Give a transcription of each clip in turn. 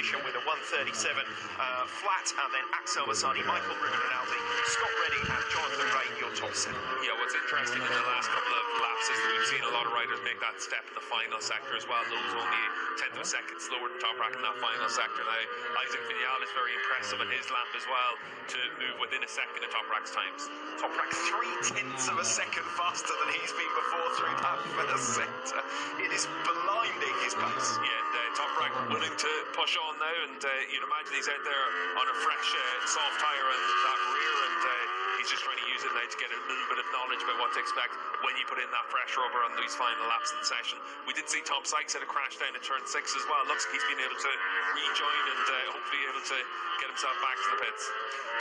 position with a 137 uh, flat, and then Axel Bassani, Michael Ruben Rinaldi, Scott Redding, and Jonathan Rea, your top seven. Yeah, what's interesting in the last couple of laps is that we've seen a lot of riders make that step in the final sector as well. Those only tenth of a second slower than Toprak in that final sector. Now, Isaac Viñales is very impressive in his lap as well to move within a second of Toprak's times. Top Toprak three tenths of a second faster than he's been before through that first sector. It is blinding his pace. Yeah, uh, Toprak willing to push on now, and uh, you'd imagine he's out there on a fresh, uh, soft tyre and that rear, and uh, he's just trying to now to get a little bit of knowledge about what to expect when you put in that fresh rubber on these final laps in the session. We did see Tom Sykes had a crash down in turn six as well. Looks like he's been able to rejoin and uh, hopefully able to get himself back to the pits.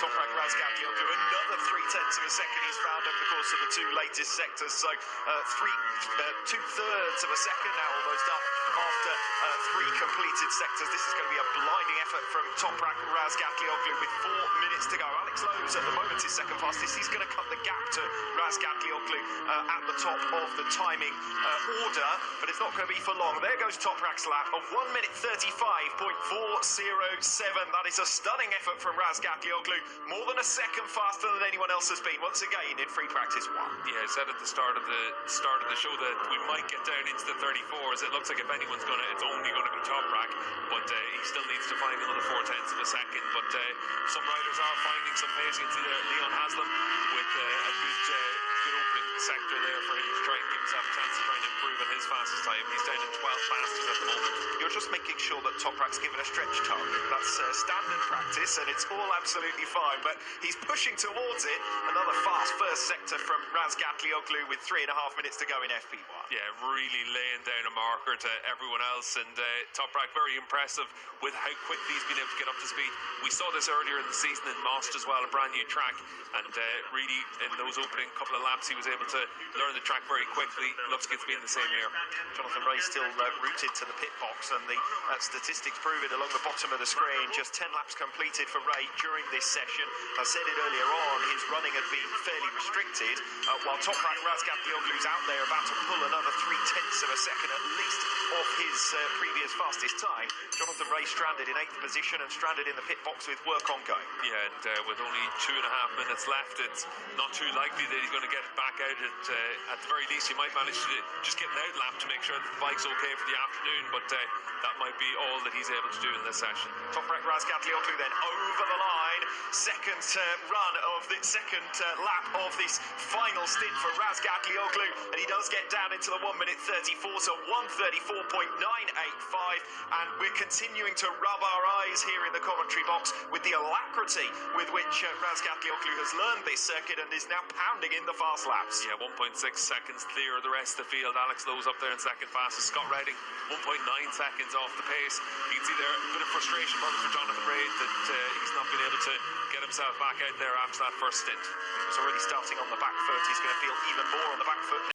Toprak Razgatli will do another three tenths of a second he's found over the course of the two latest sectors. So uh, three, uh, two thirds of a second now almost up after uh, three completed sectors. This is going to be a blinding effort from Toprak Razgatlioglu with four minutes to go. Alex Lowes at the moment is second fastest. He's going to cut the gap to Razgatlioglu uh, at the top of the timing uh, order, but it's not going to be for long. There goes Toprak's lap of 1 minute 35.407. That is a stunning effort from Razgatlioglu. More than a second faster than anyone else has been. Once again in free practice one. Yeah, I said at the start of the start of the show that we might get down into the 34s. It looks like if anyone's going to, it's only going to be Toprak, but uh, he still needs to find another four tenths of a second. But uh, some riders are finding some pace. You can see there Leon Haslam with uh, a good, uh, good opening sector there for him to try and give himself a chance to try and improve on his fastest time. He's down in 12 fastest at the moment. You're just making sure that Toprak's given a stretch target. That's uh, standard practice, and it's all absolutely fine. But he's pushing towards it. Another fast first sector from Razgatlioglu with three and a half minutes to go in FP1. Yeah, really laying down a marker to everyone else. And uh, Toprak very impressive with how quickly he's been able to get up to speed. We saw this earlier in the season in Most as well, a brand new track. And uh, really, in those opening couple of laps, he was able to learn the track very quickly. Looks like it's been the same here. Jonathan Rea still uh, rooted to the pit box, and the uh, statistics prove it along the bottom of the screen. Just 10 laps completed for Rea during this session. I said it earlier on, his running had been fairly restricted, uh, while Toprak Razgatlioglu's out there about to pull another three tenths of a second at least off his uh, previous fastest time. Jonathan Rea stranded in eighth position and stranded in the pit box with work ongoing. Yeah, and uh, with only two and a half minutes left, it's not too likely that he's going to get it back out. At, uh, at the very least, he might manage to just get an out lap to make sure that the bike's okay for the afternoon, but uh, that might be all that he's able to do in this session. Top Toprak Razgatlioglu then over the line. Second uh, run of the second uh, lap of this final stint for Razgatlioglu, and he does get down into the 1 minute 34, so 134.985. And we're continuing to rub our eyes here in the commentary box with the alacrity with which uh, Razgatlioglu has learned this circuit and is now pounding in the fast laps. Yeah, 1.6 seconds clear of the rest of the field. Alex Lowes up there in second fastest. Scott Redding, 1.9 seconds off the pace. You can see there a bit of frustration probably for Jonathan Rea that uh, he's not been able to get himself back out there after that first stint. He was already starting on the back foot. He's going to feel even more on the back foot